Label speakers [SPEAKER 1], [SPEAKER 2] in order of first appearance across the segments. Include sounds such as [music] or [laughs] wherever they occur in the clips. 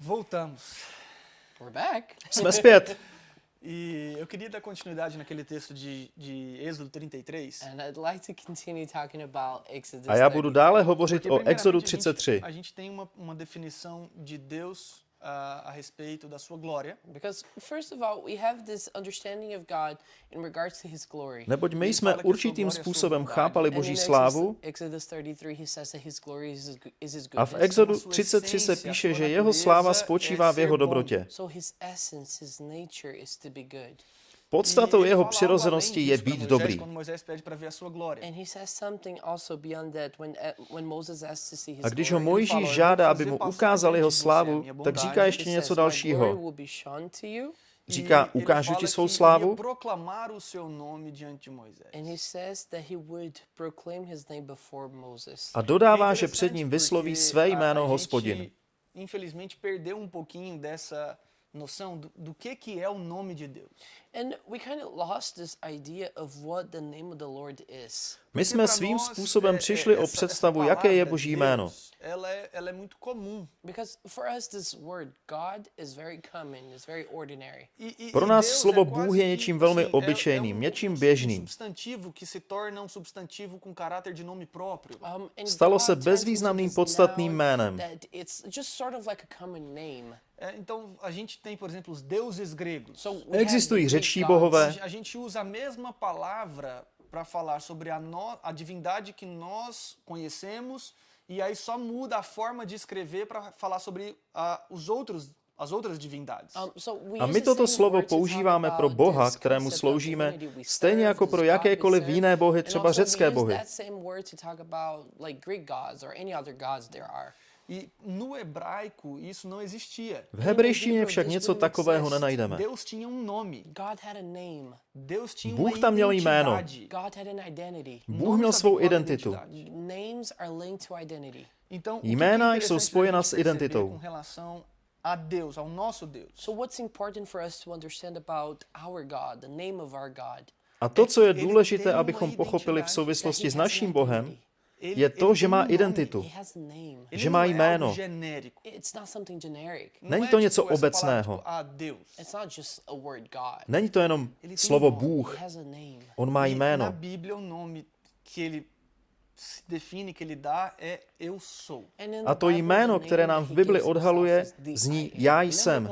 [SPEAKER 1] Voltamos.
[SPEAKER 2] We're back.
[SPEAKER 3] Jsme zpět. [laughs]
[SPEAKER 1] E eu queria dar continuidade naquele texto de, de Êxodo 33.
[SPEAKER 2] And I'd like to continue talking about Exodus.
[SPEAKER 3] A já budu
[SPEAKER 2] 33.
[SPEAKER 3] dále hovořit
[SPEAKER 1] Porque,
[SPEAKER 3] o Exodu
[SPEAKER 1] a gente-
[SPEAKER 3] 33.
[SPEAKER 1] A gente tem uma, uma definição de Deus ah, a respeito da sua glória.
[SPEAKER 2] Because first of all, we have this understanding of God in regards to His glory.
[SPEAKER 3] Neboť my jsme určitým způsobem chápali Boží slávu
[SPEAKER 2] Exodus, Exodus 33, He says that His glory is His, is his
[SPEAKER 3] a v. Exodu
[SPEAKER 1] sua
[SPEAKER 3] 33 se píše, že jeho sláva spočívá v jeho dobrotě.
[SPEAKER 2] So His essence, His nature is to be good.
[SPEAKER 3] Podstatou jeho přirozenosti je být dobrý.
[SPEAKER 1] A
[SPEAKER 2] uh,
[SPEAKER 3] A když ho. Mojžíš
[SPEAKER 1] fala, "Eu vou
[SPEAKER 3] žádá, aby mu ukázal jeho slávu, tak říká
[SPEAKER 1] bondade."
[SPEAKER 3] ještě něco
[SPEAKER 2] says, "My glory
[SPEAKER 3] dalšího.
[SPEAKER 2] will be shown to you."
[SPEAKER 1] E
[SPEAKER 3] Říká, ukážu ti svou slávu. A dodává, že před ním vysloví své
[SPEAKER 1] a-
[SPEAKER 3] jméno hospodin.
[SPEAKER 1] Infelizmente perdeu um pouquinho dessa noção do, do que que é o nome de Deus.
[SPEAKER 2] And we kind of lost this idea of what the name of the Lord is.
[SPEAKER 3] My jsme svým způsobem přišli o představu, jaké je Boží jméno.
[SPEAKER 1] Ela é, ela é muito comum.
[SPEAKER 2] Because for us, this word God is very common, it's very ordinary.
[SPEAKER 3] Pro
[SPEAKER 1] e
[SPEAKER 3] nás slovo Bůh je něčím velmi
[SPEAKER 1] assim, é-
[SPEAKER 3] obyčejným,
[SPEAKER 1] um-
[SPEAKER 3] něčím
[SPEAKER 1] um
[SPEAKER 3] běžným.
[SPEAKER 1] um.
[SPEAKER 2] Um,
[SPEAKER 3] Stalo se bezvýznamným podstatným jménem.
[SPEAKER 2] That it's just sort of like a common name.
[SPEAKER 1] É, então a gente tem, por exemplo, os deuses gregos.
[SPEAKER 2] So we
[SPEAKER 3] Existují
[SPEAKER 2] have
[SPEAKER 3] bohové.
[SPEAKER 1] A gente usa a mesma palavra para falar sobre a, no- a divindade que nós conhecemos e aí só muda a forma de escrever para falar sobre ah, os outros, as outras divindades.
[SPEAKER 2] So we
[SPEAKER 3] A my toto slovo používáme pro Boha, kterému sloužíme, stejně jako pro jakékoliv jiné bohy, třeba řecké bohy.
[SPEAKER 1] E no hebraico isso não existia.
[SPEAKER 3] V hebrejštině však něco takového nenajdeme.
[SPEAKER 1] Deus tinha um nome.
[SPEAKER 2] God had a name.
[SPEAKER 1] Deus tinha
[SPEAKER 3] Bůh
[SPEAKER 1] uma
[SPEAKER 3] tam měl jméno.
[SPEAKER 1] identidade.
[SPEAKER 2] God had an identity.
[SPEAKER 3] Bůh měl svou identitu.
[SPEAKER 1] identidade.
[SPEAKER 2] Names are linked to identity.
[SPEAKER 1] Então, o que
[SPEAKER 3] Jména jsou spojena s identitou.
[SPEAKER 1] A Deus, ao nosso Deus.
[SPEAKER 2] So what's important for us to understand about our God, the name of our God?
[SPEAKER 3] A to, co je důležité, abychom pochopili v souvislosti s naším Bohem, je to, že má
[SPEAKER 1] um
[SPEAKER 3] identitu. Že má jméno. Není to něco obecného.
[SPEAKER 1] tipo, a Deus.
[SPEAKER 2] It's not just a word God.
[SPEAKER 3] Není to jenom slovo
[SPEAKER 1] um.
[SPEAKER 3] Bůh, on má jméno. A to jméno, které nám v Bibli odhaluje, zní. Já jsem.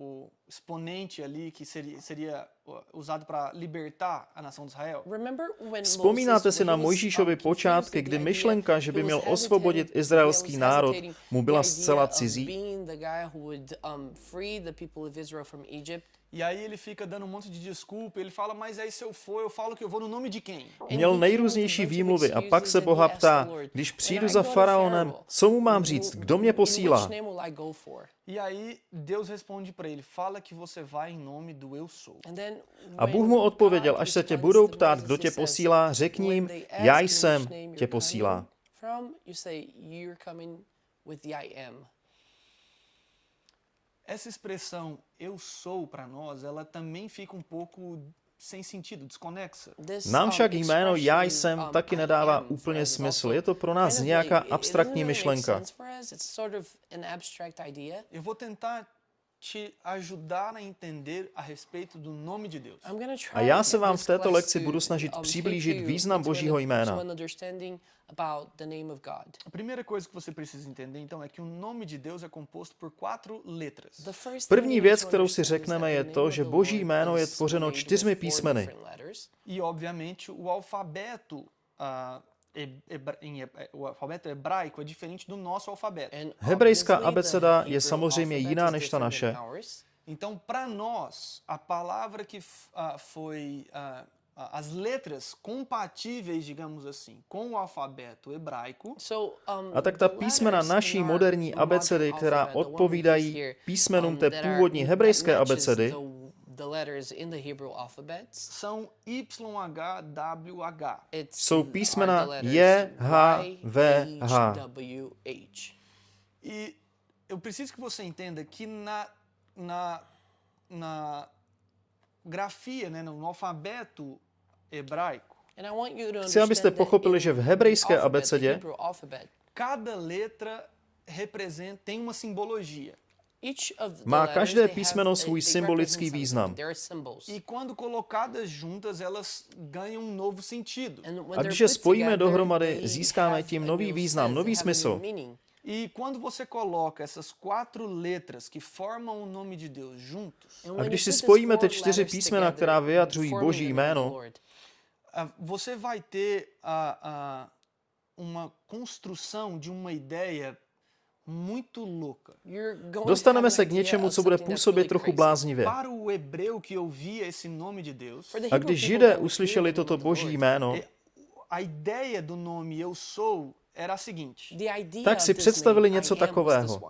[SPEAKER 1] O, exponente ali que seria, seria usado para libertar a nação de Israel?
[SPEAKER 3] Vzpomínáte si na Mojžíšovi počátky, kdy myšlenka, že by měl osvobodit izraelský národ, mu byla zcela cizí?
[SPEAKER 1] E aí ele fica dando um monte de desculpa, ele fala, mas aí se eu for, eu falo que eu vou no nome de quem?
[SPEAKER 3] Měl nejrůznější výmluvy a pak se Boha ptá, když přijdu za faraonem, co mu mám říct, kdo mě posílá?
[SPEAKER 1] E aí Deus responde para ele, fala que você vai em nome do eu sou.
[SPEAKER 3] A Bůh mu odpověděl, až se tě budou ptát, kdo tě posílá, řekni jim, já jsem, tě posílá.
[SPEAKER 2] coming From, you say, you're coming with the I am.
[SPEAKER 1] Essa expressão eu sou para nós, ela também fica um pouco sem sentido, desconexa.
[SPEAKER 2] This,
[SPEAKER 3] Nám
[SPEAKER 2] um,
[SPEAKER 3] však jméno já
[SPEAKER 2] expression,
[SPEAKER 3] jsem
[SPEAKER 2] um,
[SPEAKER 3] taky
[SPEAKER 2] I
[SPEAKER 3] nedává
[SPEAKER 2] am for
[SPEAKER 3] úplně
[SPEAKER 2] us is
[SPEAKER 3] smysl.
[SPEAKER 2] also
[SPEAKER 3] Je to pro nás
[SPEAKER 2] kind of
[SPEAKER 3] nějaká
[SPEAKER 2] like- it- it
[SPEAKER 3] abstraktní
[SPEAKER 2] doesn't really make
[SPEAKER 3] myšlenka.
[SPEAKER 2] sense for us. It's sort of an abstract idea.
[SPEAKER 1] Eu vou tentar te ajudar a entender a respeito do nome de Deus.
[SPEAKER 3] A já se vám v této lekci budu snažit
[SPEAKER 2] um,
[SPEAKER 3] přiblížit význam Božího jména.
[SPEAKER 1] A primeira coisa que você precisa entender, então, é que o nome de Deus é composto por quatro letras.
[SPEAKER 3] První věc, kterou si řekneme, je to, že Boží jméno je tvořeno čtyřmi písmeny.
[SPEAKER 1] E, obviamente, o alfabeto, ah, he- hebra- em he- o alfabeto hebraico é diferente do nosso alfabeto.
[SPEAKER 2] And
[SPEAKER 3] Hebrejská
[SPEAKER 2] obviously the
[SPEAKER 3] abeceda je
[SPEAKER 2] Hebrew
[SPEAKER 3] samozřejmě
[SPEAKER 2] alphabet
[SPEAKER 3] jiná
[SPEAKER 2] is
[SPEAKER 3] než ta
[SPEAKER 2] different than
[SPEAKER 3] naše.
[SPEAKER 2] ours.
[SPEAKER 1] Então, para nós, a palavra que f- ah, foi. ah, ah, as letras compatíveis, digamos assim, com o alfabeto hebraico,
[SPEAKER 2] So, um,
[SPEAKER 3] A tak ta
[SPEAKER 2] the
[SPEAKER 3] písmena
[SPEAKER 2] letters
[SPEAKER 3] naší
[SPEAKER 2] in our
[SPEAKER 3] moderní
[SPEAKER 2] modern
[SPEAKER 3] abecedy, která
[SPEAKER 2] alphabet, the one we use
[SPEAKER 3] odpovídají
[SPEAKER 2] here,
[SPEAKER 3] písmenům
[SPEAKER 2] um,
[SPEAKER 3] té
[SPEAKER 2] that are-
[SPEAKER 3] původní
[SPEAKER 2] that
[SPEAKER 3] hebrejské
[SPEAKER 2] matches
[SPEAKER 3] abecedy,
[SPEAKER 2] the- letters in the Hebrew alphabets.
[SPEAKER 1] são YHWH.
[SPEAKER 2] It's
[SPEAKER 3] Jsou písmena
[SPEAKER 2] the letters
[SPEAKER 3] J, H,
[SPEAKER 2] Y,
[SPEAKER 3] V, H.
[SPEAKER 2] W, H.
[SPEAKER 1] E eu preciso que você entenda que na, na, na grafia, né, no alfabeto hebraico,
[SPEAKER 3] Chci, abyste
[SPEAKER 2] understand that
[SPEAKER 3] pochopili, že v hebrejské
[SPEAKER 2] alphabet,
[SPEAKER 3] abecedě
[SPEAKER 2] alphabet,
[SPEAKER 1] Cada letra representa, tem uma simbologia.
[SPEAKER 2] Each of the
[SPEAKER 3] Má
[SPEAKER 2] letters,
[SPEAKER 3] každé písmeno svůj symbolický význam.
[SPEAKER 1] E um
[SPEAKER 3] A když je spojíme dohromady, získáme tím nový význam, nový smysl.
[SPEAKER 1] E quando você coloca essas quatro letras que formam o nome de Deus juntos,
[SPEAKER 2] And
[SPEAKER 3] A
[SPEAKER 2] when
[SPEAKER 3] když
[SPEAKER 2] you
[SPEAKER 3] si
[SPEAKER 2] put these
[SPEAKER 3] spojíme
[SPEAKER 2] four
[SPEAKER 3] ty čtyři
[SPEAKER 2] letters
[SPEAKER 3] písmena, která vyjadřují Boží
[SPEAKER 2] the name of the
[SPEAKER 3] jméno,
[SPEAKER 1] você vai ter a, a, uma construção de uma ideia
[SPEAKER 3] Dostaneme
[SPEAKER 2] an
[SPEAKER 3] se k něčemu, co bude působit trochu bláznivě. A když Židé uslyšeli toto boží jméno,
[SPEAKER 1] a ideia do nome Eu Sou era a seguinte:
[SPEAKER 2] the idea
[SPEAKER 3] tak si představili něco takového.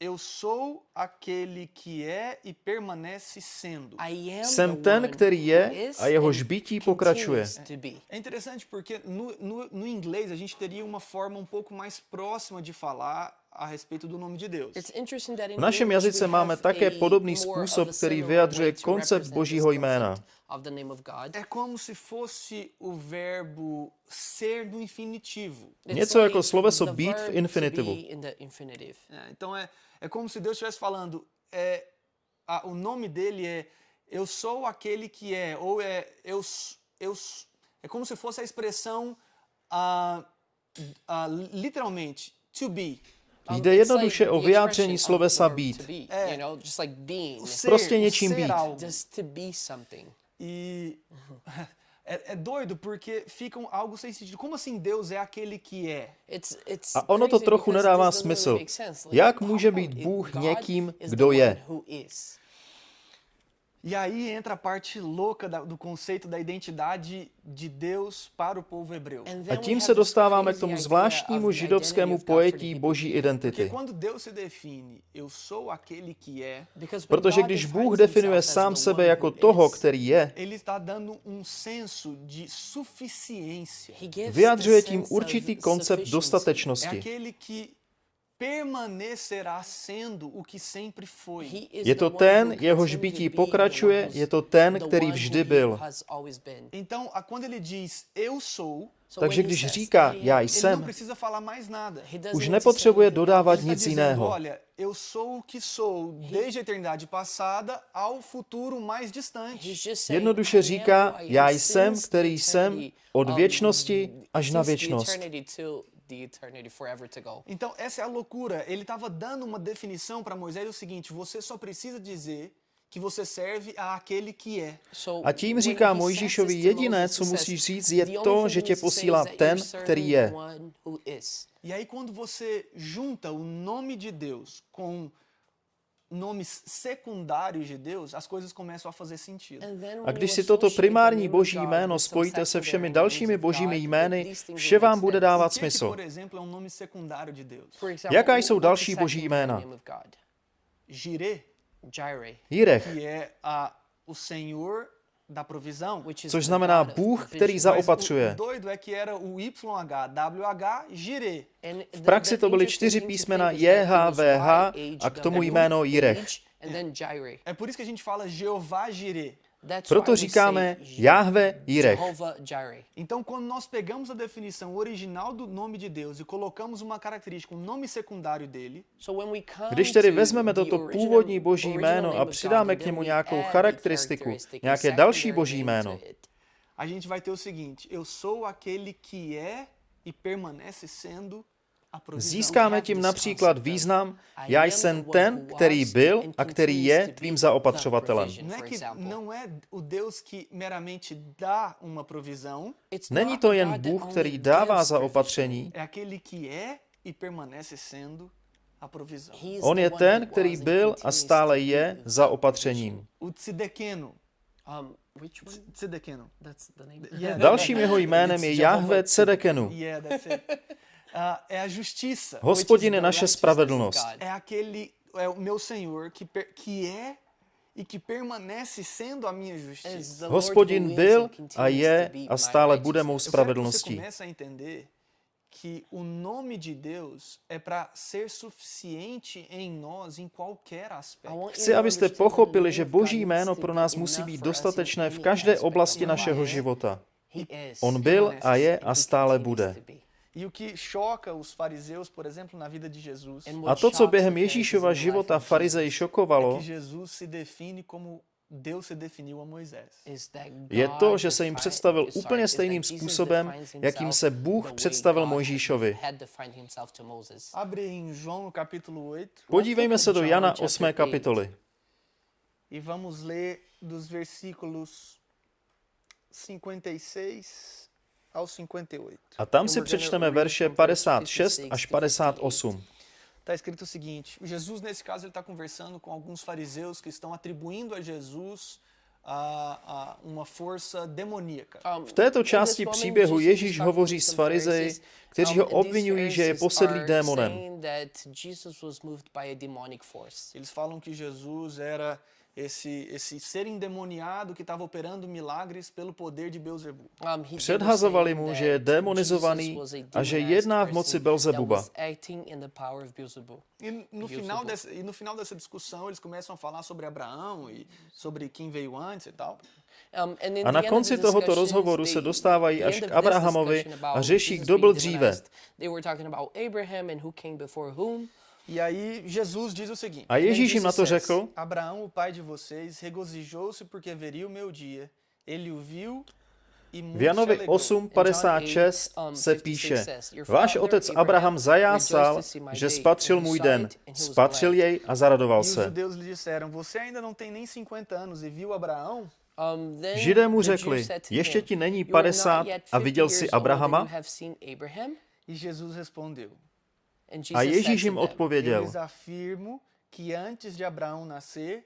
[SPEAKER 2] One.
[SPEAKER 1] é, Eu sou aquele que é e permanece sendo.
[SPEAKER 2] I am
[SPEAKER 3] jsem
[SPEAKER 2] the
[SPEAKER 3] ten,
[SPEAKER 2] one
[SPEAKER 3] který je
[SPEAKER 2] who is
[SPEAKER 3] a jehož
[SPEAKER 2] and
[SPEAKER 3] bytí pokračuje.
[SPEAKER 2] continues to be.
[SPEAKER 1] É interessante porque no, no, no inglês a gente teria uma forma um pouco mais próxima de falar a respeito do nome de Deus.
[SPEAKER 2] It's interesting that in
[SPEAKER 3] V našem
[SPEAKER 2] English
[SPEAKER 3] jazyce
[SPEAKER 2] we
[SPEAKER 3] máme
[SPEAKER 2] have
[SPEAKER 3] také
[SPEAKER 2] a
[SPEAKER 3] podobný
[SPEAKER 2] more
[SPEAKER 3] způsob,
[SPEAKER 2] of a
[SPEAKER 3] který
[SPEAKER 2] similar
[SPEAKER 3] vyjadřuje
[SPEAKER 2] way to
[SPEAKER 3] koncept
[SPEAKER 2] represent
[SPEAKER 3] Božího
[SPEAKER 2] this
[SPEAKER 3] jména.
[SPEAKER 2] concept Of the name of God.
[SPEAKER 1] É como se fosse o verbo ser no infinitivo.
[SPEAKER 2] It's
[SPEAKER 3] Něco
[SPEAKER 2] like
[SPEAKER 3] jako sloveso
[SPEAKER 2] the
[SPEAKER 3] být v
[SPEAKER 2] verb to
[SPEAKER 3] infinitivu.
[SPEAKER 2] be in the infinitive.
[SPEAKER 1] É, então é, é como se Deus estivesse falando, é, a- o nome dele é Eu sou aquele que é, ou é eu, eu é como se fosse a expressão ah, ah, literalmente to be.
[SPEAKER 3] Jde jednoduše
[SPEAKER 2] like
[SPEAKER 3] o
[SPEAKER 2] the
[SPEAKER 3] vyjádření
[SPEAKER 2] expression of
[SPEAKER 3] slovesa být.
[SPEAKER 1] É. O
[SPEAKER 3] Prostě
[SPEAKER 1] o
[SPEAKER 3] něčím být.
[SPEAKER 1] algo. [laughs]
[SPEAKER 2] Just to be something.
[SPEAKER 1] E é, é doido porque fica um- algo sem sentido. Como assim Deus é aquele que é?
[SPEAKER 2] It's, it's
[SPEAKER 3] A ono to
[SPEAKER 2] crazy
[SPEAKER 3] trochu
[SPEAKER 2] because
[SPEAKER 3] nedává
[SPEAKER 2] this doesn't really
[SPEAKER 3] smysl.
[SPEAKER 2] make sense. Like,
[SPEAKER 3] Jak
[SPEAKER 2] how
[SPEAKER 3] může
[SPEAKER 2] come
[SPEAKER 3] být
[SPEAKER 2] it-
[SPEAKER 3] Bůh
[SPEAKER 2] God
[SPEAKER 3] někým,
[SPEAKER 2] is
[SPEAKER 3] kdo
[SPEAKER 2] the
[SPEAKER 3] je?
[SPEAKER 1] E aí entra a parte louca do conceito da identidade de Deus para o povo hebreu.
[SPEAKER 3] A tím se dostáváme k tomu zvláštnímu židovskému pojetí boží identity. Protože když Bůh definuje sám sebe jako toho, který je, vyjadřuje tím určitý koncept dostatečnosti.
[SPEAKER 1] Permanecerá sendo o que sempre foi.
[SPEAKER 2] He is
[SPEAKER 3] Je to ten, jehož bytí pokračuje, je to ten, který vždy byl.
[SPEAKER 1] Então, a- quando ele diz eu sou,
[SPEAKER 2] So
[SPEAKER 3] Takže když říká, já jsem,
[SPEAKER 1] precisa falar mais nada.
[SPEAKER 2] he doesn't
[SPEAKER 3] už nepotřebuje dodávat nic jiného.
[SPEAKER 1] olha, eu sou o que sou desde a eternidade passada ao futuro mais distante.
[SPEAKER 2] He's just saying,
[SPEAKER 3] Jednoduše
[SPEAKER 2] "I am
[SPEAKER 3] říká, já jsem, který jsem,
[SPEAKER 2] eternity,
[SPEAKER 3] od
[SPEAKER 2] um,
[SPEAKER 3] věčnosti až na věčnost.
[SPEAKER 2] The eternity forever to go.
[SPEAKER 1] Então, essa é a loucura. Ele estava dando uma definição para Moisés o seguinte: você só precisa dizer que você serve a aquele que é.
[SPEAKER 3] A tím říká Mojžíšovi, jediné, co musíš říct, je
[SPEAKER 2] "The only
[SPEAKER 3] to, že tě posílá ten, který je.
[SPEAKER 2] one who is."
[SPEAKER 1] E aí, quando você junta o nome de Deus com nomes secundários de Deus, as coisas começam a fazer sentido.
[SPEAKER 2] And then
[SPEAKER 3] A když si toto primární boží jméno spojíte se všemi dalšími božími jmény, vše vám bude dávat smysl.
[SPEAKER 1] um
[SPEAKER 3] Jaká jsou další boží jména?
[SPEAKER 1] Jireh, que é a, o Senhor
[SPEAKER 3] což znamená Bůh, který zaopatřuje. V praxi to byly čtyři písmena JHVH a k tomu jméno Jirech.
[SPEAKER 1] É por isso que a gente fala Jeová Jireh.
[SPEAKER 2] That's
[SPEAKER 3] Proto říkáme Jahve Jirech.
[SPEAKER 2] Jehovah Jireh.
[SPEAKER 1] Então, quando nós pegamos a definição original do nome de Deus e colocamos uma característica, um nome secundário dele,
[SPEAKER 3] Když tedy vezmeme
[SPEAKER 2] the
[SPEAKER 3] toto
[SPEAKER 2] original-
[SPEAKER 3] původní boží jméno
[SPEAKER 2] name
[SPEAKER 3] a přidáme
[SPEAKER 2] and
[SPEAKER 3] k němu nějakou charakteristiku,
[SPEAKER 2] characteristic, a
[SPEAKER 3] nějaké další
[SPEAKER 2] secondary
[SPEAKER 3] boží jméno,
[SPEAKER 1] a gente vai ter o seguinte: eu sou aquele que é e permanece sendo.
[SPEAKER 3] Získáme tím například význam, já jsem ten, který byl a který je tvým zaopatřovatelem. Není to jen Bůh, který dává zaopatření, on je ten, který byl a stále je zaopatřením.
[SPEAKER 2] Um,
[SPEAKER 3] Dalším jeho jménem je Jahve Cedekenu. [laughs]
[SPEAKER 1] Yeah, that's it. Ah, é a justiça.
[SPEAKER 3] Hospodin je naše spravedlnost.
[SPEAKER 1] É aquele, é o meu Senhor que, per- que é e que permanece sendo a minha justiça.
[SPEAKER 2] Is the Lord
[SPEAKER 3] Hospodin
[SPEAKER 2] who is
[SPEAKER 3] byl
[SPEAKER 2] and
[SPEAKER 3] a
[SPEAKER 2] continues
[SPEAKER 3] je
[SPEAKER 2] to be
[SPEAKER 3] a
[SPEAKER 2] my
[SPEAKER 3] stále bude mou
[SPEAKER 2] righteousness.
[SPEAKER 1] Eu quero que você
[SPEAKER 3] spravedlností.
[SPEAKER 1] comece a entender que o nome de Deus é para ser suficiente em nós em qualquer
[SPEAKER 2] I
[SPEAKER 1] aspecto.
[SPEAKER 2] want you
[SPEAKER 3] Chci,
[SPEAKER 2] to
[SPEAKER 3] abyste
[SPEAKER 2] understand that the
[SPEAKER 3] pochopili,
[SPEAKER 2] name
[SPEAKER 3] že
[SPEAKER 2] of God
[SPEAKER 3] Boží
[SPEAKER 2] needs
[SPEAKER 3] jméno
[SPEAKER 2] to
[SPEAKER 3] pro
[SPEAKER 2] be
[SPEAKER 3] nás
[SPEAKER 2] enough
[SPEAKER 3] musí
[SPEAKER 2] for
[SPEAKER 3] být
[SPEAKER 2] us in
[SPEAKER 3] dostatečné v
[SPEAKER 2] any
[SPEAKER 3] každé
[SPEAKER 2] aspect
[SPEAKER 3] oblasti
[SPEAKER 2] of our
[SPEAKER 3] našeho
[SPEAKER 2] life.
[SPEAKER 3] života.
[SPEAKER 2] He is.
[SPEAKER 3] On byl
[SPEAKER 1] permanece
[SPEAKER 3] a je
[SPEAKER 2] And
[SPEAKER 3] a
[SPEAKER 2] he
[SPEAKER 3] stále
[SPEAKER 2] continues
[SPEAKER 3] bude.
[SPEAKER 2] To be.
[SPEAKER 1] E o que choca os fariseus, por exemplo, na vida de Jesus,
[SPEAKER 2] And
[SPEAKER 3] A
[SPEAKER 2] what
[SPEAKER 3] to, co
[SPEAKER 2] shocks
[SPEAKER 3] během
[SPEAKER 2] the Pharisees
[SPEAKER 3] Ježíšova
[SPEAKER 2] in the life
[SPEAKER 3] života
[SPEAKER 2] of
[SPEAKER 3] farizej
[SPEAKER 1] é
[SPEAKER 3] šokovalo,
[SPEAKER 1] que Jesus se define como Deus se definiu a Moisés.
[SPEAKER 2] is that
[SPEAKER 3] je
[SPEAKER 2] God
[SPEAKER 3] to, že se jim
[SPEAKER 2] defi-
[SPEAKER 3] představil
[SPEAKER 2] sorry,
[SPEAKER 3] úplně
[SPEAKER 2] is that
[SPEAKER 3] stejným
[SPEAKER 2] Jesus
[SPEAKER 3] způsobem,
[SPEAKER 2] defines
[SPEAKER 3] jakým
[SPEAKER 2] himself
[SPEAKER 3] se
[SPEAKER 2] the
[SPEAKER 3] Bůh
[SPEAKER 2] way
[SPEAKER 3] představil
[SPEAKER 2] God had-
[SPEAKER 3] Mojžíšovi.
[SPEAKER 2] had defined himself to Moses.
[SPEAKER 1] Abre em João no capítulo 8
[SPEAKER 3] Podívejme se do
[SPEAKER 2] John
[SPEAKER 3] Jana
[SPEAKER 2] chapter
[SPEAKER 3] 8.
[SPEAKER 2] eight.
[SPEAKER 3] kapitoly.
[SPEAKER 1] e vamos ler dos versículos 56 ao 58.
[SPEAKER 3] A tam si přečteme verše
[SPEAKER 2] from verse
[SPEAKER 3] 56
[SPEAKER 2] 56
[SPEAKER 3] až
[SPEAKER 2] to
[SPEAKER 3] 58.
[SPEAKER 1] Está escrito o seguinte: Jesus, nesse caso, ele está conversando com alguns fariseus que estão atribuindo a Jesus a, a uma força demoníaca.
[SPEAKER 2] Um,
[SPEAKER 3] V této
[SPEAKER 2] this
[SPEAKER 3] části příběhu
[SPEAKER 2] Jesus
[SPEAKER 3] Ježíš hovoří s farizeji, kteří
[SPEAKER 2] Um,
[SPEAKER 3] ho obvinují, že je posedlý démonem.
[SPEAKER 2] Saying that Jesus was moved by a demonic force.
[SPEAKER 1] Eles falam que Jesus era esse, esse ser endemoniado que estava operando milagres pelo poder de Beuzebu.
[SPEAKER 2] Um, he- they were
[SPEAKER 3] Předhazovali
[SPEAKER 2] saying
[SPEAKER 3] mu,
[SPEAKER 2] that
[SPEAKER 3] že je
[SPEAKER 2] Jesus
[SPEAKER 3] démonizovaný
[SPEAKER 2] was a
[SPEAKER 3] a že
[SPEAKER 2] demonized
[SPEAKER 3] jedná v
[SPEAKER 2] person
[SPEAKER 3] moci
[SPEAKER 2] that
[SPEAKER 3] Belzebuba.
[SPEAKER 2] was acting in the power of Beelzebub.
[SPEAKER 1] E no,
[SPEAKER 2] Beelzebub.
[SPEAKER 1] final dessa, e no final dessa discussão, eles começam a falar sobre Abraão e sobre quem veio antes e tal.
[SPEAKER 2] Um, and in
[SPEAKER 3] A
[SPEAKER 2] the
[SPEAKER 3] na
[SPEAKER 2] end of
[SPEAKER 3] konci
[SPEAKER 2] the
[SPEAKER 3] tohoto
[SPEAKER 2] discussions,
[SPEAKER 3] rozhovoru
[SPEAKER 2] they-
[SPEAKER 3] se dostávají
[SPEAKER 2] the
[SPEAKER 3] až
[SPEAKER 2] end
[SPEAKER 3] k
[SPEAKER 2] of this
[SPEAKER 3] Abrahamovi
[SPEAKER 2] discussion
[SPEAKER 3] a
[SPEAKER 2] about
[SPEAKER 3] řeší,
[SPEAKER 2] Jesus
[SPEAKER 3] kdo
[SPEAKER 2] being
[SPEAKER 3] byl dříve.
[SPEAKER 1] E aí Jesus diz o seguinte:
[SPEAKER 3] A Ježíš jim na to
[SPEAKER 2] Jesus says,
[SPEAKER 3] řekl,
[SPEAKER 1] Abraão, o pai de vocês, regozijou-se porque veria o meu dia. Ele o viu e muito
[SPEAKER 3] v
[SPEAKER 1] se
[SPEAKER 3] Janovi
[SPEAKER 1] alegrou.
[SPEAKER 3] 8.56
[SPEAKER 2] um,
[SPEAKER 3] se
[SPEAKER 2] 56
[SPEAKER 3] píše,
[SPEAKER 2] Your
[SPEAKER 3] váš otec
[SPEAKER 2] Abraham
[SPEAKER 3] zajásal, že spatřil můj den, spatřil
[SPEAKER 2] glad."
[SPEAKER 3] jej a zaradoval
[SPEAKER 1] E os
[SPEAKER 3] se.
[SPEAKER 1] judeus lhe disseram: Você ainda não tem nem 50 anos e viu Abraão?
[SPEAKER 2] Um, then
[SPEAKER 3] Židé mu řekli, ještě ti není
[SPEAKER 2] "You are not
[SPEAKER 3] 50
[SPEAKER 2] yet
[SPEAKER 3] a
[SPEAKER 2] 50
[SPEAKER 3] viděl jsi
[SPEAKER 2] years old and
[SPEAKER 3] Abrahama?
[SPEAKER 2] you have seen Abraham?"
[SPEAKER 1] E Jesus respondeu:
[SPEAKER 2] Jesus
[SPEAKER 3] A Ježíš jim odpověděl,
[SPEAKER 1] lhes afirmo que antes de Abraão nascer,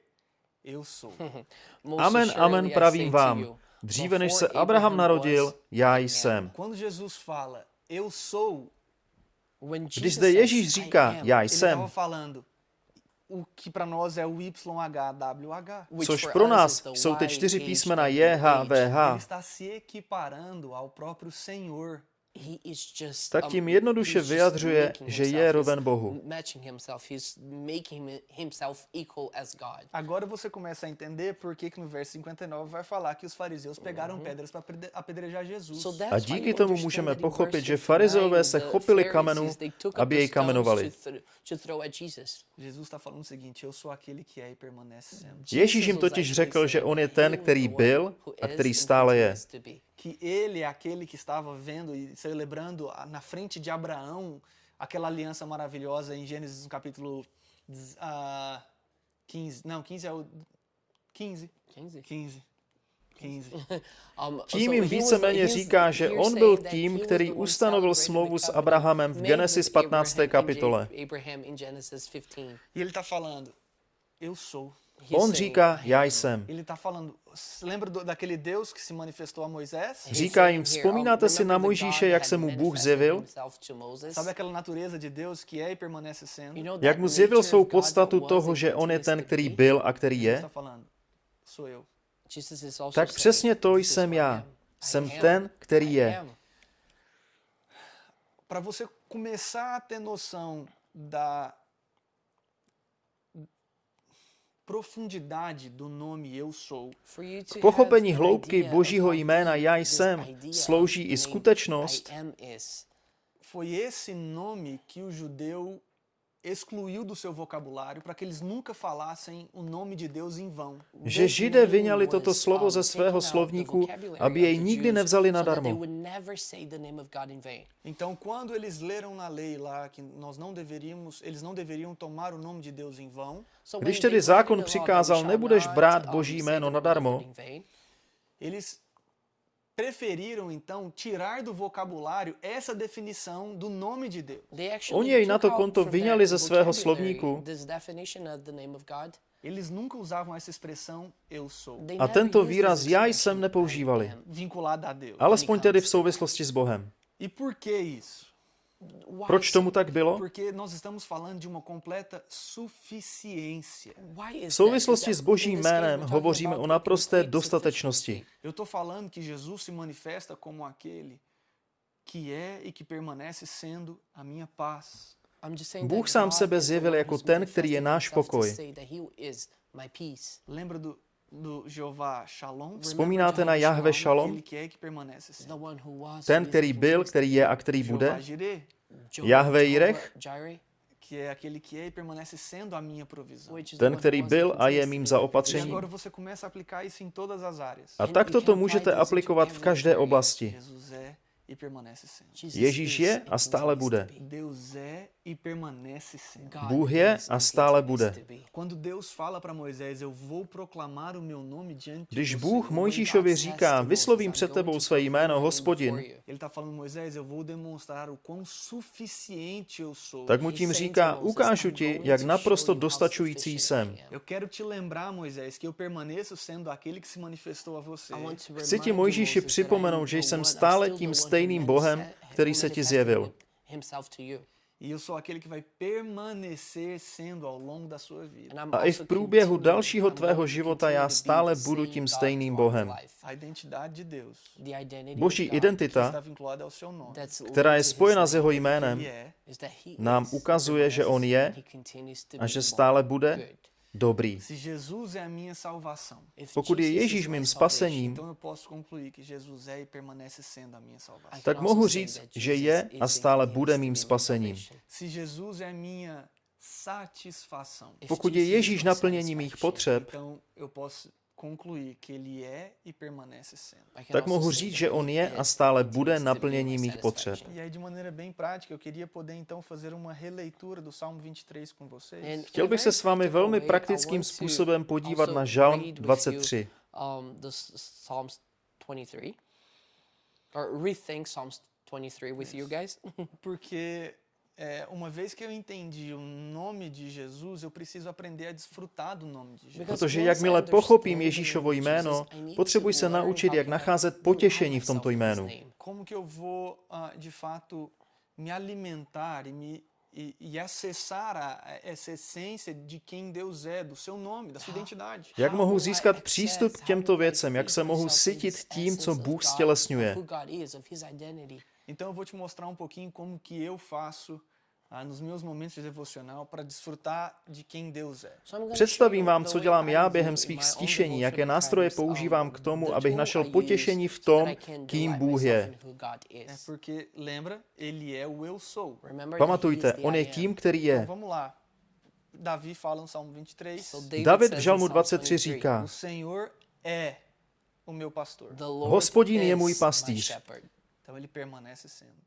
[SPEAKER 1] eu sou. [laughs]
[SPEAKER 2] "Most
[SPEAKER 3] Amen, amen, pravím vám, dříve než se Abraham narodil, já
[SPEAKER 2] I am."
[SPEAKER 3] jsem. Když zde Ježíš
[SPEAKER 2] "I
[SPEAKER 3] říká,
[SPEAKER 2] am,"
[SPEAKER 3] já jsem, což pro nás jsou ty čtyři písmena
[SPEAKER 1] Ele
[SPEAKER 3] JHVH,
[SPEAKER 1] está se
[SPEAKER 3] tak
[SPEAKER 2] um,
[SPEAKER 3] tím jednoduše vyjadřuje, že je roven Bohu.
[SPEAKER 2] Matching himself, he's making him- himself equal as God.
[SPEAKER 1] Agora você começa a entender por que, que no verso 59 vai falar que os fariseus pegaram pedras para apedrejar Jesus.
[SPEAKER 3] A díky tomu můžeme pochopit, že farizeové se
[SPEAKER 2] 59,
[SPEAKER 3] chopili
[SPEAKER 2] up
[SPEAKER 3] aby jej kamenovali.
[SPEAKER 2] to thro- to throw at Jesus.
[SPEAKER 1] Jesus está falando o seguinte: eu sou aquele que é e permanece sendo.
[SPEAKER 3] Ježíš jim totiž řekl, že on je ten, který byl a který stále je.
[SPEAKER 1] Que ele é aquele que estava vendo e celebrando a- na frente de Abraão aquela aliança maravilhosa em Gênesis no capítulo ah, 15. Não, 15 é o. 15.
[SPEAKER 2] 15.
[SPEAKER 1] 15. 15.
[SPEAKER 2] Um,
[SPEAKER 3] Tím jim víceméně říká, že on byl
[SPEAKER 2] that
[SPEAKER 3] tím, který ustanovil smlouvu s Abrahamem v Genesis
[SPEAKER 2] with
[SPEAKER 3] 15.
[SPEAKER 2] Abraham in
[SPEAKER 3] kapitole.
[SPEAKER 2] Ja- Abraham in Genesis 15.
[SPEAKER 1] E ele está falando: eu sou.
[SPEAKER 3] On říká,
[SPEAKER 2] "I
[SPEAKER 3] já
[SPEAKER 2] am."
[SPEAKER 3] jsem.
[SPEAKER 1] Ele está falando. Lembra do- daquele Deus que se manifestou a Moisés?
[SPEAKER 2] He's
[SPEAKER 3] Říká jim, vzpomínáte si na Mojžíše, jak se mu Bůh zjevil?
[SPEAKER 2] himself to Moses?
[SPEAKER 1] Sabe aquela natureza de Deus que é e
[SPEAKER 3] Jak mu zjevil svou podstatu toho, že on je ten, který byl a který je? Tak přesně to
[SPEAKER 2] "This is
[SPEAKER 3] jsem já. Jsem ten, který je.
[SPEAKER 2] am."
[SPEAKER 1] Para você começar a ter noção da profundidade do nome eu sou,
[SPEAKER 2] For you to
[SPEAKER 3] K pochopení hloubky Božího jména Já jsem slouží i skutečnost,
[SPEAKER 1] excluiu do seu vocabulário para que eles nunca falassem o nome de Deus em vão.
[SPEAKER 3] že
[SPEAKER 2] This
[SPEAKER 3] Židé
[SPEAKER 2] name
[SPEAKER 3] vyňali toto
[SPEAKER 2] was,
[SPEAKER 3] slovo
[SPEAKER 2] um,
[SPEAKER 3] ze
[SPEAKER 2] taken
[SPEAKER 3] svého
[SPEAKER 2] out of the
[SPEAKER 3] slovníku,
[SPEAKER 2] vocabulary
[SPEAKER 3] aby
[SPEAKER 2] of
[SPEAKER 3] jej
[SPEAKER 2] the
[SPEAKER 3] nikdy
[SPEAKER 2] Jews
[SPEAKER 3] nevzali
[SPEAKER 2] so that they
[SPEAKER 3] nadarmo.
[SPEAKER 2] would never say the name of God in vain.
[SPEAKER 1] Então, quando eles leram na lei lá que nós não deveríamos, eles não deveriam tomar o nome de Deus em vão,
[SPEAKER 2] So
[SPEAKER 3] Když
[SPEAKER 2] when
[SPEAKER 3] tedy
[SPEAKER 2] they
[SPEAKER 3] zákon
[SPEAKER 2] read the law that we
[SPEAKER 3] přikázal,
[SPEAKER 2] shall
[SPEAKER 3] nebudeš
[SPEAKER 2] not,
[SPEAKER 3] brát
[SPEAKER 2] um,
[SPEAKER 3] Boží
[SPEAKER 2] say
[SPEAKER 3] jméno
[SPEAKER 2] the name of
[SPEAKER 3] nadarmo,
[SPEAKER 2] God in vain,
[SPEAKER 1] eles
[SPEAKER 3] Oni jej na to konto vyňali ze svého slovníku.
[SPEAKER 2] this definition of the name of God.
[SPEAKER 1] Eles nunca usavam essa expressão eu sou,
[SPEAKER 3] A tento výraz já jsem nepoužívali.
[SPEAKER 1] Vinculada a Deus.
[SPEAKER 3] Alespoň tedy v souvislosti s Bohem.
[SPEAKER 1] E por que isso?
[SPEAKER 3] Proč tomu tak bylo? V souvislosti
[SPEAKER 2] Is
[SPEAKER 3] s Božím jménem hovoříme o naprosté dostatečnosti.
[SPEAKER 1] E
[SPEAKER 3] Bůh sám sebe zjevil jako ten, který je náš pokoj. Vzpomínáte na Jahve Shalom?
[SPEAKER 1] E
[SPEAKER 3] Ten, který byl, který je a který bude? Jahve
[SPEAKER 1] é e permanece sendo a minha provisão.
[SPEAKER 2] which is the
[SPEAKER 3] Ten, který byl a je mým.
[SPEAKER 1] E
[SPEAKER 3] zaopatřením.
[SPEAKER 1] começa a
[SPEAKER 3] takto to můžete aplikovat v každé oblasti.
[SPEAKER 1] E
[SPEAKER 3] Ježíš je a stále bude.
[SPEAKER 1] E permanece sempre.
[SPEAKER 2] God
[SPEAKER 3] Bůh je a stále bude.
[SPEAKER 2] to be.
[SPEAKER 1] Quando Deus fala para Moisés, eu vou proclamar o meu nome diante
[SPEAKER 3] Když
[SPEAKER 1] de
[SPEAKER 3] Bůh
[SPEAKER 1] você.
[SPEAKER 3] Mojžíšovi říká, vyslovím před
[SPEAKER 2] "I'm
[SPEAKER 3] tebou své jméno, hospodin,
[SPEAKER 2] before you."
[SPEAKER 1] Ele está falando, Moisés, eu vou demonstrar o quão suficiente eu sou.
[SPEAKER 3] tak mu tím říká, ukážu ti, jak naprosto dostačující jsem.
[SPEAKER 1] Eu quero te lembrar, Moisés, que eu permaneço sendo aquele que se manifestou a você.
[SPEAKER 3] Chci ti, Mojžíši, připomenout, že jsem stále tím stejným Bohem, který se ti zjevil.
[SPEAKER 1] E eu sou aquele que vai permanecer sendo ao longo da sua vida.
[SPEAKER 3] A i v průběhu dalšího tvého života já stále budu tím stejným Bohem.
[SPEAKER 1] A identidade de Deus
[SPEAKER 3] Boží
[SPEAKER 1] que
[SPEAKER 3] identita,
[SPEAKER 1] está vinculada ao seu nome.
[SPEAKER 3] která je spojena s jeho jménem, nám ukazuje, že on je a že stále bude dobrý. Pokud je Ježíš mým spasením,
[SPEAKER 1] e
[SPEAKER 3] tak mohu říct, že je a stále bude mým spasením. Pokud je Ježíš naplnění mých potřeb,
[SPEAKER 1] então eu posso concluir que ele é e permanece sendo.
[SPEAKER 3] tak mohu říct, že on je a stále bude naplnění mých potřeb.
[SPEAKER 1] E aí, de maneira bem prática, eu queria poder então fazer uma releitura do Salmo 23 com vocês.
[SPEAKER 3] Chtěl bych se s vámi velmi praktickým způsobem podívat na Žalm 23.
[SPEAKER 2] Um, the s- Psalms 23, or rethink Psalms 23 with you guys. [laughs]
[SPEAKER 1] Porque é, uma vez que eu entendi o nome de Jesus, eu preciso aprender a desfrutar do nome de Jesus.
[SPEAKER 3] Protože jakmile pochopím Ježíšovo jméno, potřebuji se naučit, jak nacházet potěšení v tomto jménu.
[SPEAKER 1] Como que eu vou, ah, de fato, me alimentar e, me, e, e acessar a, essa essência de quem Deus é, do seu nome, da sua identidade.
[SPEAKER 3] Jak mohu získat přístup k těmto věcem, jak se mohu sytit tím, co Bůh stělesňuje.
[SPEAKER 1] Então eu vou te mostrar um pouquinho como que eu faço ah, nos meus momentos de devocional para desfrutar de quem Deus é.
[SPEAKER 3] Představím vám, co dělám já během svých stišení, jaké nástroje používám k tomu, abych našel potěšení v tom, kým Bůh je.
[SPEAKER 1] É porque, lembra, ele é o eu sou.
[SPEAKER 3] Pamatujte, on je tím, který je.
[SPEAKER 1] Davi fala no Salmo 23.
[SPEAKER 3] David v Žalmu 23 říká,
[SPEAKER 1] O Senhor é o meu pastor.
[SPEAKER 3] Hospodin je můj pastýř.
[SPEAKER 1] Então ele permanece sendo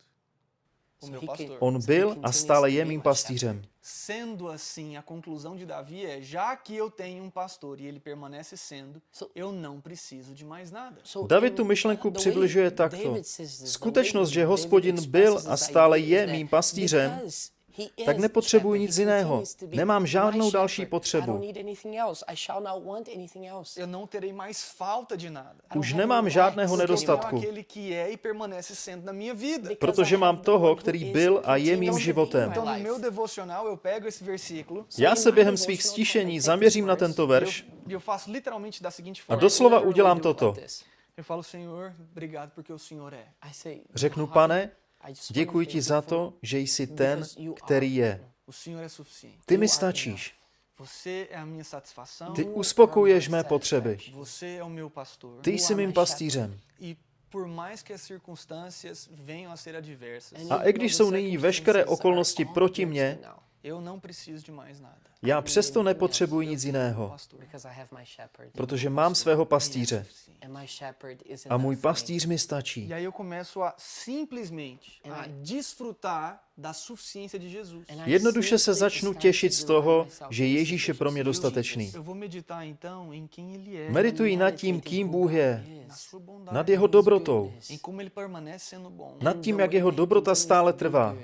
[SPEAKER 3] On byl a stále je mým pastýřem.
[SPEAKER 1] Sendo assim, a conclusão de Davi é: já que eu tenho um pastor e ele permanece sendo,
[SPEAKER 2] So-
[SPEAKER 1] eu não preciso de mais nada.
[SPEAKER 3] David tu myšlenku přibližuje takto. Skutečnost, že Hospodin byl a stále je mým pastýřem, tak nepotřebuji nic jiného. Nemám žádnou další potřebu.
[SPEAKER 1] Eu não terei mais falta de nada.
[SPEAKER 3] Už nemám žádného nedostatku,
[SPEAKER 1] e
[SPEAKER 3] protože mám toho, který byl a je mým životem.
[SPEAKER 1] Então, no meu devocional, eu pego esse versículo.
[SPEAKER 3] Já se během svých stišení zaměřím na tento verš. A doslova udělám toto.
[SPEAKER 1] eu falo, Senhor, obrigado porque o Senhor é.
[SPEAKER 3] Řeknu, pane, děkuji ti za to, že jsi ten, který je. Ty mi stačíš. Ty uspokojuješ mé potřeby. Ty jsi mým pastýřem.
[SPEAKER 1] A
[SPEAKER 3] i když jsou nyní veškeré okolnosti proti mně, já přesto nepotřebuji nic jiného, protože mám svého pastýře. A můj pastýř mi stačí.
[SPEAKER 1] E aí eu começo a simplesmente a desfrutar da suficiência de Jesus.
[SPEAKER 3] Jednoduše se začnu těšit z toho, že Ježíš je pro mě dostatečný. Medituji nad tím, kým Bůh je, nad jeho dobrotou, nad tím, jak jeho dobrota stále trvá.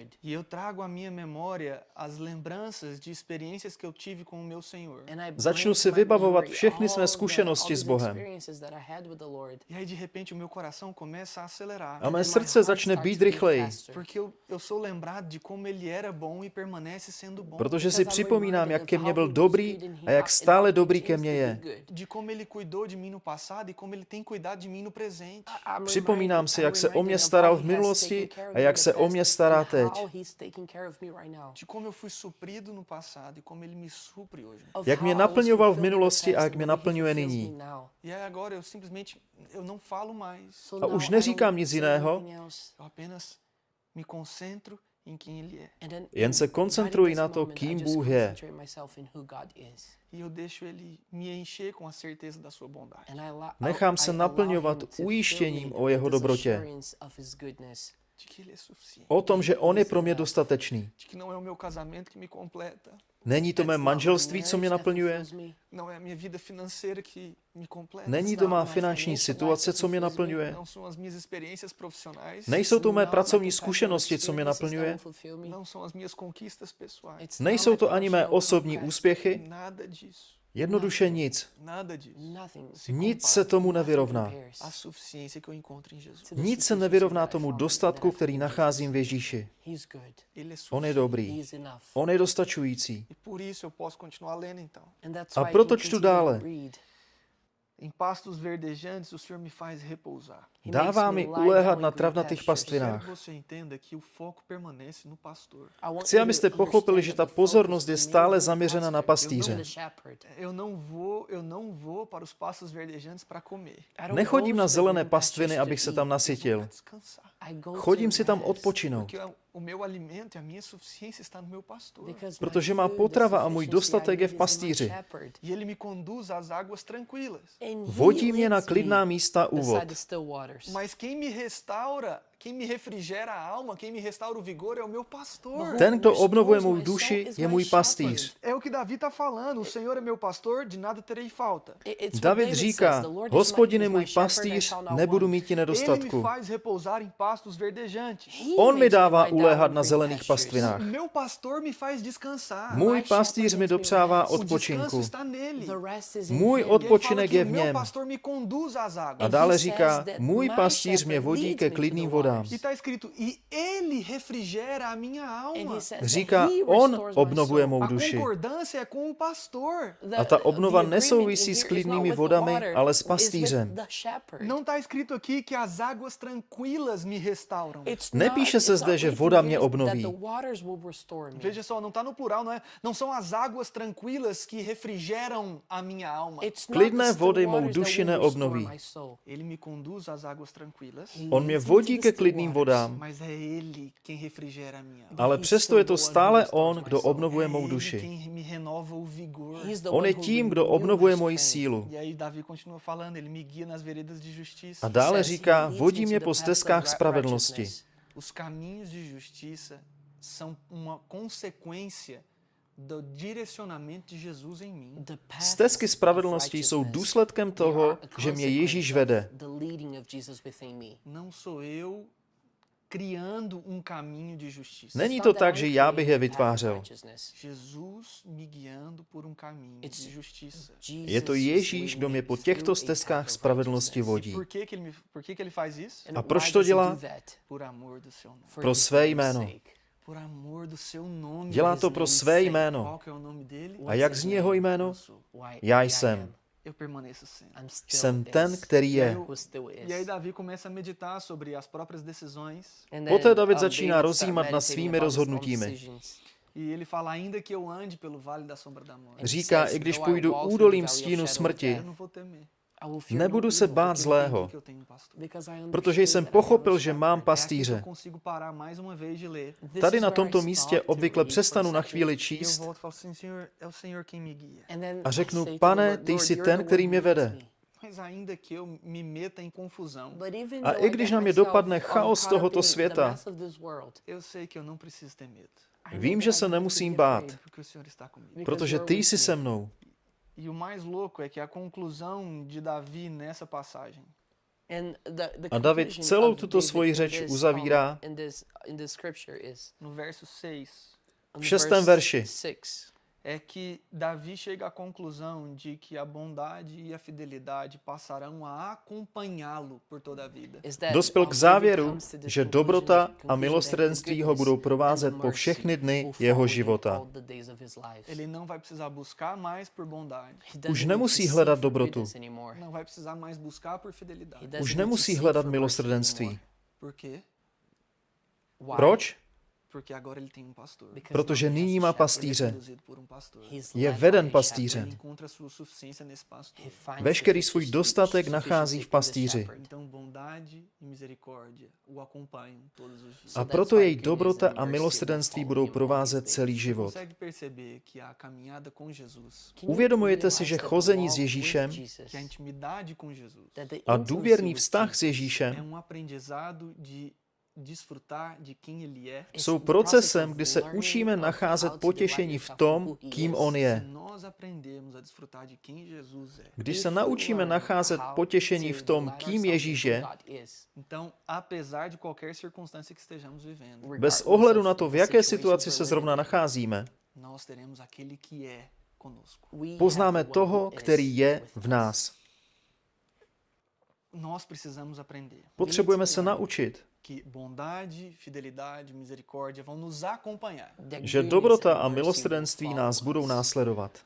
[SPEAKER 3] Začnu si vybavovat všechny své zkušenosti s Bohem.
[SPEAKER 1] E aí de repente o meu coração começa a
[SPEAKER 3] mé srdce začne být rychleji,
[SPEAKER 1] Porque eu, eu sou lembrado de como ele era bom e permanece sendo bom.
[SPEAKER 3] protože si připomínám, jak ke mně byl dobrý a jak stále dobrý ke mně je.
[SPEAKER 1] No e no.
[SPEAKER 3] Připomínám si, jak se o mě staral v minulosti a jak se o mě stará teď.
[SPEAKER 1] De como eu fui suprido no passado e como ele
[SPEAKER 3] Jak mě naplňoval v minulosti a jak mě naplňuje nyní.
[SPEAKER 1] E aí agora eu simplesmente eu não falo mais.
[SPEAKER 2] So
[SPEAKER 3] A už neříkám nic jiného. Jen se koncentruji na to, kým Bůh je.
[SPEAKER 1] E eu deixo ele me encher com a certeza da sua bondade.
[SPEAKER 2] And I allow-
[SPEAKER 3] Nechám se naplňovat ujištěním o jeho dobrotě. O tom, že on je pro mě dostatečný. Není to mé manželství, co mě naplňuje? Není to má finanční situace, co mě naplňuje? Nejsou to mé pracovní zkušenosti, co mě naplňuje? Nejsou to ani mé osobní úspěchy? Jednoduše nic. Nic se tomu nevyrovná. Nic se nevyrovná tomu dostatku, který nacházím v. Ježíši. On je dobrý. On je dostačující.
[SPEAKER 1] E
[SPEAKER 3] A proto čtu dále.
[SPEAKER 1] Em pastos verdejantes o Senhor me faz repousar.
[SPEAKER 2] He
[SPEAKER 3] Dává
[SPEAKER 2] makes
[SPEAKER 3] mi
[SPEAKER 2] me lie
[SPEAKER 3] uléhat na travnatých pastvinách.
[SPEAKER 1] no
[SPEAKER 3] Chci, abyste pochopili, že ta pozornost je stále zaměřena na pastýře.
[SPEAKER 2] the shepherd.
[SPEAKER 1] Eu não vou, eu não vou para os pastos verdejantes para comer.
[SPEAKER 2] I don't
[SPEAKER 3] Nechodím na zelené pastviny, abych se tam nasytil. Chodím si tam odpočinout,
[SPEAKER 1] O meu alimento e a minha suficiência estão no meu pastor.
[SPEAKER 3] Protože
[SPEAKER 1] ele me conduz às águas tranquilas.
[SPEAKER 3] Vodí mě na klidná místa.
[SPEAKER 1] Mas quem me restaura quem me refrigera a alma, quem me restaura o vigor é o meu pastor.
[SPEAKER 3] Ten, kdo obnovuje mou duši, je můj pastýř.
[SPEAKER 1] É o que Davi está falando. O Senhor é meu pastor, de nada terei falta.
[SPEAKER 2] It- it's what
[SPEAKER 3] David
[SPEAKER 2] says,
[SPEAKER 3] říká,
[SPEAKER 2] "The Lord is my-
[SPEAKER 3] hospodin je
[SPEAKER 2] is my
[SPEAKER 3] můj
[SPEAKER 2] shepherd, I
[SPEAKER 3] pastýř,
[SPEAKER 2] shall not
[SPEAKER 3] nebudu
[SPEAKER 2] want."
[SPEAKER 3] mít ti
[SPEAKER 1] Ele me
[SPEAKER 3] nedostatku.
[SPEAKER 1] faz repousar em pastos verdejantes.
[SPEAKER 2] He
[SPEAKER 3] On mi
[SPEAKER 2] makes me
[SPEAKER 3] dává
[SPEAKER 2] lie down
[SPEAKER 3] uléhat
[SPEAKER 2] in
[SPEAKER 3] na
[SPEAKER 2] green
[SPEAKER 3] zelených
[SPEAKER 2] pastures.
[SPEAKER 3] pastvinách.
[SPEAKER 1] Meu pastor me faz descansar.
[SPEAKER 3] Můj
[SPEAKER 2] My
[SPEAKER 3] pastýř
[SPEAKER 2] shepherd
[SPEAKER 3] mi
[SPEAKER 2] makes me
[SPEAKER 3] dopřává
[SPEAKER 2] rest.
[SPEAKER 1] O descanso
[SPEAKER 3] odpočinku.
[SPEAKER 1] está nele.
[SPEAKER 2] The rest is in
[SPEAKER 3] Můj
[SPEAKER 2] him.
[SPEAKER 1] E ele fala
[SPEAKER 3] odpočinek
[SPEAKER 1] que
[SPEAKER 3] je
[SPEAKER 1] o
[SPEAKER 3] v
[SPEAKER 1] meu
[SPEAKER 3] něm.
[SPEAKER 1] pastor me conduz às
[SPEAKER 3] A
[SPEAKER 1] águas.
[SPEAKER 3] dále
[SPEAKER 2] he
[SPEAKER 3] říká,
[SPEAKER 2] says that
[SPEAKER 3] můj
[SPEAKER 2] my
[SPEAKER 3] pastýř mě
[SPEAKER 2] shepherd
[SPEAKER 3] vodí
[SPEAKER 2] leads
[SPEAKER 3] ke
[SPEAKER 2] me to
[SPEAKER 3] klidným
[SPEAKER 2] the
[SPEAKER 3] vodám.
[SPEAKER 2] Waters.
[SPEAKER 1] E está escrito, e ele refrigera a minha
[SPEAKER 2] And
[SPEAKER 1] alma.
[SPEAKER 2] he says that
[SPEAKER 3] Říká,
[SPEAKER 2] he
[SPEAKER 3] on
[SPEAKER 2] restores my
[SPEAKER 3] obnovuje
[SPEAKER 2] soul.
[SPEAKER 3] mou
[SPEAKER 1] A
[SPEAKER 3] duši.
[SPEAKER 1] concordância é com o pastor.
[SPEAKER 2] The-
[SPEAKER 3] A ta
[SPEAKER 2] the
[SPEAKER 3] obnova
[SPEAKER 2] agreement
[SPEAKER 3] nesouvisí
[SPEAKER 2] in
[SPEAKER 3] s
[SPEAKER 2] here is
[SPEAKER 3] klidnými
[SPEAKER 2] not with the
[SPEAKER 3] vodami,
[SPEAKER 2] water,
[SPEAKER 3] ale s
[SPEAKER 2] it's with
[SPEAKER 3] pastýřem.
[SPEAKER 2] the shepherd.
[SPEAKER 1] Não está escrito aqui que as águas tranquilas me restauram.
[SPEAKER 2] It's
[SPEAKER 3] Nepíše
[SPEAKER 2] not-
[SPEAKER 3] se
[SPEAKER 2] it's
[SPEAKER 3] zde,
[SPEAKER 2] not
[SPEAKER 3] že
[SPEAKER 2] written
[SPEAKER 3] voda
[SPEAKER 2] here
[SPEAKER 3] mě
[SPEAKER 2] that
[SPEAKER 3] obnoví.
[SPEAKER 2] the waters will restore me.
[SPEAKER 1] Veja só, não está no plural, não é? Não são as águas tranquilas que refrigeram a minha alma.
[SPEAKER 2] It's not
[SPEAKER 3] Klidné
[SPEAKER 2] the still
[SPEAKER 3] vody mou
[SPEAKER 2] waters that
[SPEAKER 3] duši
[SPEAKER 2] will restore
[SPEAKER 3] neobnoví.
[SPEAKER 2] my soul.
[SPEAKER 1] Ele me conduz às águas tranquilas,
[SPEAKER 2] He
[SPEAKER 3] On mě
[SPEAKER 2] leads me
[SPEAKER 3] vodí
[SPEAKER 2] to the
[SPEAKER 3] ke
[SPEAKER 2] still
[SPEAKER 3] klidným vodám, ale přesto je to stále on, kdo obnovuje mou duši. On je tím, kdo obnovuje moji sílu.
[SPEAKER 1] E.
[SPEAKER 3] A dále říká, vodí mě po stezkách spravedlnosti.
[SPEAKER 1] Os caminhos de justiça são uma consequência do direcionamento de Jesus em mim.
[SPEAKER 2] The paths
[SPEAKER 3] Stezky spravedlnosti jsou důsledkem toho, že mě Ježíš vede.
[SPEAKER 1] Um caminho de justiça.
[SPEAKER 3] Není to tak, že já bych je vytvářel.
[SPEAKER 2] righteousness.
[SPEAKER 1] Jesus me guiando por um caminho
[SPEAKER 2] It's
[SPEAKER 1] de justiça.
[SPEAKER 3] Je to Ježíš, kdo
[SPEAKER 2] me
[SPEAKER 3] mě po těchto stezkách spravedlnosti vodí.
[SPEAKER 1] Por que, que, ele, me, por que, que ele faz isso?
[SPEAKER 2] And
[SPEAKER 3] A proč to dělá? Pro své jméno.
[SPEAKER 2] Sake.
[SPEAKER 1] Por amor do seu nome.
[SPEAKER 3] Dělá to pro své jméno. A jak zní jeho jméno? Já jsem. Jsem ten, který je.
[SPEAKER 1] E
[SPEAKER 3] Poté David
[SPEAKER 2] um,
[SPEAKER 3] začíná rozjímat nad
[SPEAKER 2] meditating
[SPEAKER 3] svými rozhodnutími.
[SPEAKER 1] E ele fala, ainda que eu ande pelo vale da sombra da morte,
[SPEAKER 2] And he
[SPEAKER 3] Říká, i když
[SPEAKER 2] "Though I
[SPEAKER 3] půjdu údolím stínu smrti, Nebudu se bát zlého, protože jsem pochopil, že mám pastýře. Tady na tomto místě obvykle přestanu na chvíli číst. a řeknu, pane, ty
[SPEAKER 2] "Lord,
[SPEAKER 3] jsi ten, který mě vede.
[SPEAKER 2] me."
[SPEAKER 1] Mas ainda que eu me meta em confusão,
[SPEAKER 2] But even
[SPEAKER 3] A i když na mě dopadne chaos tohoto světa, Vím, že se nemusím bát, protože ty jsi se mnou.
[SPEAKER 1] E o mais louco é que a conclusão de Davi nessa passagem.
[SPEAKER 2] And the, the
[SPEAKER 3] A David
[SPEAKER 2] conclusion
[SPEAKER 3] celou
[SPEAKER 2] of
[SPEAKER 3] tuto
[SPEAKER 2] David
[SPEAKER 3] svoji
[SPEAKER 2] in
[SPEAKER 3] řeč
[SPEAKER 2] this,
[SPEAKER 3] uzavírá
[SPEAKER 2] um, in this, in this scripture is
[SPEAKER 1] no verso 6
[SPEAKER 2] on
[SPEAKER 3] v šestém
[SPEAKER 2] verse
[SPEAKER 3] verši.
[SPEAKER 2] Six.
[SPEAKER 1] é que Davi chega à conclusão de que a bondade e a fidelidade passarão a acompanhá-lo por toda a vida.
[SPEAKER 2] is that,
[SPEAKER 3] Dospěl
[SPEAKER 2] um,
[SPEAKER 3] k
[SPEAKER 2] David
[SPEAKER 3] závěru,
[SPEAKER 2] comes to this
[SPEAKER 3] že
[SPEAKER 2] conclusion-
[SPEAKER 3] dobrota a
[SPEAKER 2] conclusion that
[SPEAKER 3] milosrdenství
[SPEAKER 2] his
[SPEAKER 3] ho budou
[SPEAKER 2] goodness
[SPEAKER 3] provázet
[SPEAKER 2] and
[SPEAKER 3] po
[SPEAKER 2] mercy
[SPEAKER 3] všechny dny
[SPEAKER 2] will
[SPEAKER 3] jeho
[SPEAKER 2] follow him
[SPEAKER 3] života.
[SPEAKER 2] all the days of his life.
[SPEAKER 1] Ele não vai precisar buscar mais por bondade.
[SPEAKER 2] He doesn't
[SPEAKER 3] Už
[SPEAKER 2] need
[SPEAKER 3] nemusí
[SPEAKER 2] to seek
[SPEAKER 3] hledat
[SPEAKER 2] for
[SPEAKER 3] dobrotu.
[SPEAKER 2] goodness anymore.
[SPEAKER 1] Não vai precisar mais buscar por
[SPEAKER 2] He
[SPEAKER 1] fidelidade.
[SPEAKER 2] doesn't
[SPEAKER 3] Už
[SPEAKER 2] need to
[SPEAKER 3] nemusí
[SPEAKER 2] seek
[SPEAKER 3] hledat
[SPEAKER 2] for mercy
[SPEAKER 3] milosrdenství.
[SPEAKER 2] anymore.
[SPEAKER 1] Por quê?
[SPEAKER 2] Why?
[SPEAKER 3] Proč?
[SPEAKER 1] Porque agora ele tem um pastor.
[SPEAKER 3] Protože nyní má pastýře. Je veden pastýřem. Veškerý svůj dostatek nachází v pastýři.
[SPEAKER 1] e.
[SPEAKER 3] A proto jej dobrota a milosrdenství budou provázet celý život. Uvědomujete si, že chození s Ježíšem
[SPEAKER 1] a
[SPEAKER 2] intimacy
[SPEAKER 3] důvěrný vztah s Ježíšem jsou procesem, kdy se učíme nacházet potěšení v tom, kým on je. Když se naučíme nacházet potěšení v tom, kým Ježíš je, bez ohledu na to, v jaké situaci se zrovna nacházíme, poznáme toho, který je v nás.
[SPEAKER 1] Nós precisamos aprender.
[SPEAKER 3] Potřebujeme se naučit,
[SPEAKER 1] que bondade, fidelidade, misericórdia vão nos acompanhar,
[SPEAKER 3] že dobrota a milosrdenství nás budou následovat.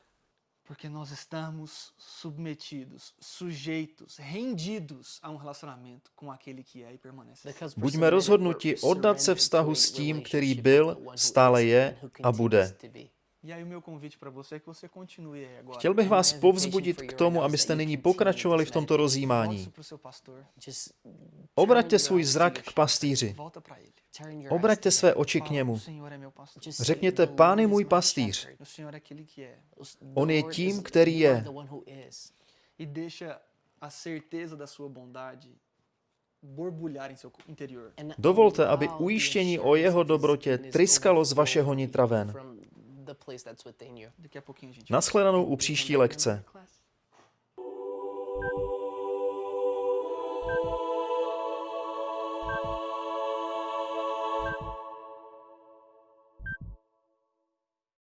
[SPEAKER 1] porque nós estamos submetidos, sujeitos, rendidos a um relacionamento com aquele que é e permanece.
[SPEAKER 3] Buďme rozhodnuti oddat se vztahu s tím, který byl, stále je a bude.
[SPEAKER 2] Continues to be.
[SPEAKER 1] E aí o meu convite para você é que você continue aí agora.
[SPEAKER 3] Chtěl bych vás povzbudit k tomu, abyste nyní pokračovali v tomto rozjímání. Obraťte svůj zrak k pastýři. Obraťte své oči k němu. Řekněte,
[SPEAKER 2] "The
[SPEAKER 3] Pán je můj pastýř.
[SPEAKER 2] shepherd."
[SPEAKER 1] O Senhor é aquele que é.
[SPEAKER 2] The
[SPEAKER 3] On je tím, který je.
[SPEAKER 1] E deixa a certeza da sua bondade borbulhar em seu interior.
[SPEAKER 2] And
[SPEAKER 3] Dovolte, aby ujištění o jeho dobrotě tryskalo z vašeho nitra ven. Naschledanou u příští lekce.